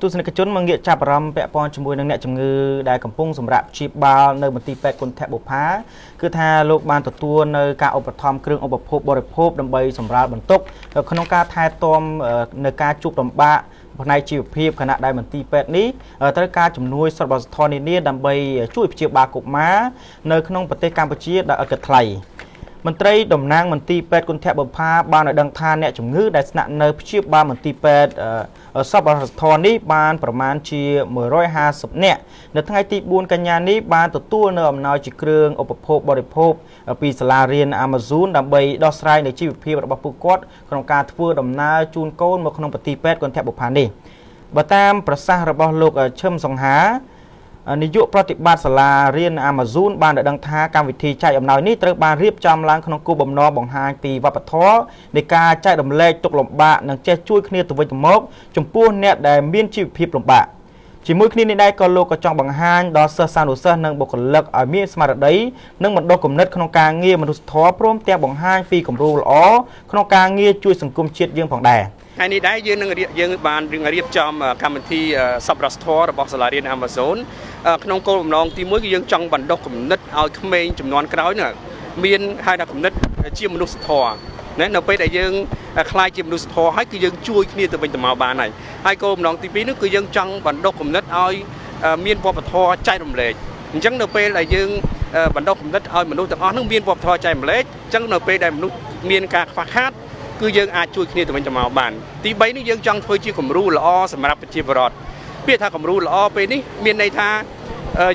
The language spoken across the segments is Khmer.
ទស្សនិកជនមកងាកចាប់អារម្មណ៍ពាក់ព័ន្ធជាមួយនឹងអ្នកជំងឺដែលកំពុងសម្រាប់ព្យាបាលនៅមន្ទីរពេទ្យគុណធបុផាគឺថាលោកបានទទួលនៅការឧបត្ថម្ភគ្រឿងឧបភោគបរិភោគដើម្បីសម្រាលបន្ទុកក្នុងការថែទាំនៅការជួបលំបាកផ្នែកជីវភាពខណៈដែលមន្ទីរពេទ្យនេះត្រូវការជំនួយសប្បុរសធម៌នានាដើម្បីជួយព្យាបាលកុមារនៅក្នុងប្រទេសកម្ពុជាដោយឥតគិតថ្លៃ មន្ត្រីតំណាងមន្ទីរពេទ្យគុណធបុផាបានឲ្យដឹងថាអ្នកជំងឺដែលស្នាក់នៅព្យាបាលមន្ទីរពេទ្យសប្បុរសធម៌នេះបានប្រមាណជា150នាក់នៅថ្ងៃទី4កញ្ញានេះបានទទួលនៅអំណោយជាគ្រឿងឧបភោគបរិភោគពីសាលារៀន Amazon ដើម្បីដោះស្រាយនៅជីវភាពរបស់ពួកគាត់ក្នុងការធ្វើដំណើរជូនកូនមកក្នុងប្រទេសពេទ្យគន្ធបុប្ផានេះបើតាមប្រសាសន៍របស់លោកឈឹមសង្ហា នាយកប្រតិបត្តិសាលារៀន Amazon បានដឹងថាកម្មវិធីចែកអំណោយនេះត្រូវបានរៀបចំឡើងក្នុងគោលបំណងបង្ហាញពីវប្បធម៌នៃការចែករំលែកទុក្ខលំបាកនិងចេះជួយគ្នាទៅវិញទៅមកចំពោះអ្នកដែលមានជីវភាពលំបាកជាមួយគ្នានេះដែរក៏លោកក៏ចង់បង្ហាញដល់សិស្សសានុសិស្សនិងបុគ្គលិកឲ្យមានស្មារតីនិងបណ្ដុះគំនិតក្នុងការងារមនុស្សធម៌ព្រមទាំងបង្ហាញពីគំរូល្អក្នុងការងារជួយសង្គមជាតិយើងផងដែរថ្ងៃនេះដែរយើងនឹងយើងបានរៀបចំកម្មវិធីសប្បុរសធម៌របស់សាលារៀន Amazon ក្នុងគោលបំណងទី1គឺយើងចង់បណ្ដុះគំនិតឲ្យក្មេងចំនួនក្រោយនោះមានហៅថាគំនិតជាមនុស្សធម៌ណានៅពេលដែលយើងខ្លាយជាមនុស្សធម៌ហើយគឺយើងជួយគ្នាទៅវិញទៅមកបានហើយហើយគោលបំណងទី2នោះគឺយើងចង់បណ្ដុះគំនិតឲ្យមានវប្បធម៌ចែករំលែកអញ្ចឹងនៅពេលដែលយើងបណ្ដុះគំនិតឲ្យមនុស្សទាំងអស់នោះមានវប្បធម៌ចែករំលែកអញ្ចឹងនៅពេលដែលមនុស្សមានការខ្វះខាតគឺយើងអាចជួយគ្នាទៅវិញទៅមកបានទី3នេះយើងចង់ធ្វើជាគំរូល្អសម្រាប់ប្រជាពលរដ្ឋ ពាក្យថាគំរូល្អពេលនេះមានន័យថា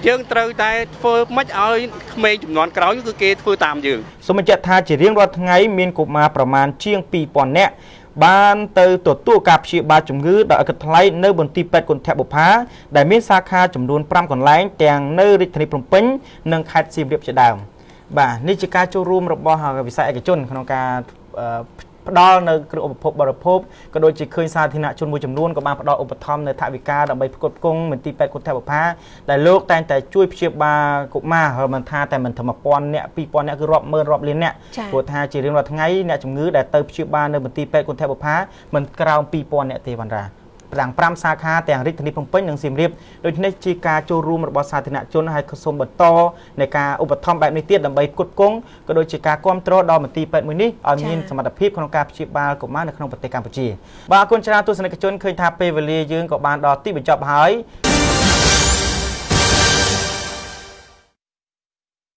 យើងត្រូវតែធ្វើម៉េចឲ្យក្មេងចំនួនក្រោយគឺគេធ្វើតាមយើងសូមបញ្ជាក់ថាជារៀងរាល់ថ្ងៃមានកុមារប្រមាណជាង2000នាក់បានទៅទទួលការព្យាបាលជំងឺដោយឥតគិតថ្លៃនៅមន្ទីរពេទ្យគុណធបុប្ផាដែលមានសាខាចំនួន5កន្លែងទាំងនៅរាជធានីភ្នំពេញនិងខេត្តសៀមរាបជាដើមបាទនេះជាការចូលរួមរបស់វិស័យឯកជនក្នុងការ ផ្ដល់នៅគ្រឿងឧបភោគបរិភោគក៏ដូចជាឃើញសាធារណជនមួយចំនួនក៏បានផ្ដល់ឧបត្ថម្ភនៅថវិកាដើម្បីផ្គត់ផ្គង់មន្ទីរពេទ្យគុណធបុផាដែលលោកតែងតែជួយព្យាបាលកុមារមិនថាតែមិនត្រឹម1000នាក់2000នាក់គឺរាប់ម៉ឺនរាប់លាននាក់ព្រោះថាជារៀងរាល់ថ្ងៃអ្នកជំងឺដែលទៅព្យាបាលនៅមន្ទីរពេទ្យគុណធបុផាមិនក្រោម2000នាក់ទេបណ្ដា ទាំង5សាខាទាំងរាជធានីភ្នំពេញនិងសៀមរាបដូច្នេះជាការចូលរួមរបស់សាធារណជនហើយក៏សូមបន្តในការឧបត្ថម្ភបែបនេះទៀតដើម្បីផ្គត់ផ្គង់ក៏ដូចជាការគ្រប់គ្រងដល់មន្ទីរពេទ្យមួយនេះឲ្យមានសមត្ថភាពក្នុងការព្យាបាលកុមារនៅក្នុងប្រទេសកម្ពុជាបាទអរគុណច្រើនទស្សនិកជនឃើញថាពេលវេលាយើងក៏បានដល់ទីបញ្ចប់ហើយ